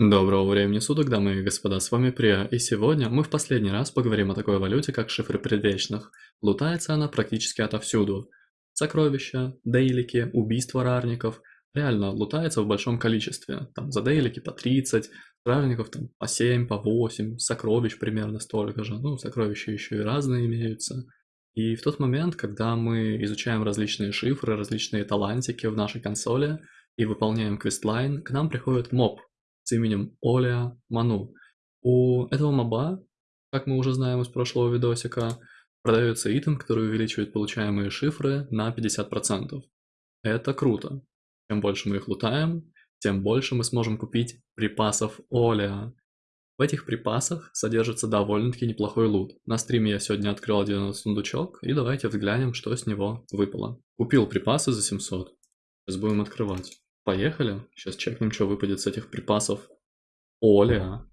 Доброго времени суток, дамы и господа, с вами Прия, и сегодня мы в последний раз поговорим о такой валюте, как шифры предвечных. Лутается она практически отовсюду. Сокровища, дейлики, убийства рарников. Реально, лутается в большом количестве. Там за дейлики по 30, рарников там по 7, по 8, сокровищ примерно столько же. Ну, сокровища еще и разные имеются. И в тот момент, когда мы изучаем различные шифры, различные талантики в нашей консоли и выполняем квестлайн, к нам приходит моб, с именем Оля Ману. У этого моба, как мы уже знаем из прошлого видосика, продается итем, который увеличивает получаемые шифры на 50%. Это круто. Чем больше мы их лутаем, тем больше мы сможем купить припасов Оля. В этих припасах содержится довольно-таки неплохой лут. На стриме я сегодня открыл один сундучок, и давайте взглянем, что с него выпало. Купил припасы за 700. Сейчас будем открывать. Поехали. Сейчас чекнем, что выпадет с этих припасов. Оля.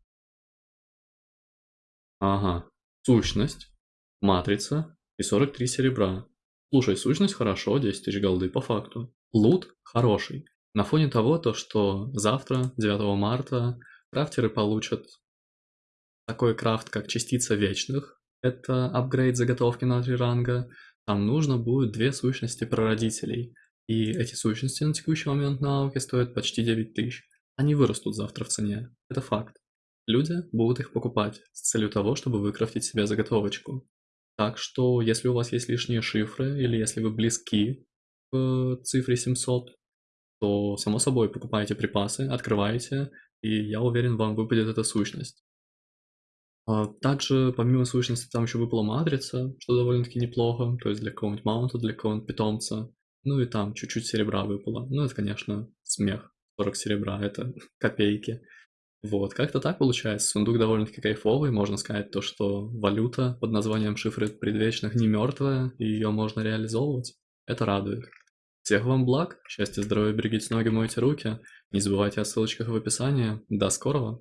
Ага. Сущность. Матрица. И 43 серебра. Слушай, сущность хорошо, 10 тысяч голды по факту. Лут хороший. На фоне того, то, что завтра, 9 марта, крафтеры получат такой крафт, как частица вечных. Это апгрейд заготовки на 3 ранга. Там нужно будет две сущности прародителей – и эти сущности на текущий момент на ауке стоят почти 9 тысяч. Они вырастут завтра в цене. Это факт. Люди будут их покупать с целью того, чтобы выкрафтить себе заготовочку. Так что, если у вас есть лишние шифры, или если вы близки к цифре 700, то, само собой, покупайте припасы, открывайте, и я уверен, вам выпадет эта сущность. А также, помимо сущности, там еще выпала матрица, что довольно-таки неплохо, то есть для какого-нибудь маунта, для какого-нибудь питомца. Ну и там чуть-чуть серебра выпало. Ну это, конечно, смех. 40 серебра, это копейки. Вот, как-то так получается. Сундук довольно-таки кайфовый. Можно сказать то, что валюта под названием шифры предвечных не мертвая, и ее можно реализовывать. Это радует. Всех вам благ, счастья, здоровья, берегите ноги, мойте руки. Не забывайте о ссылочках в описании. До скорого!